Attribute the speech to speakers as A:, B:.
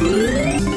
A: Música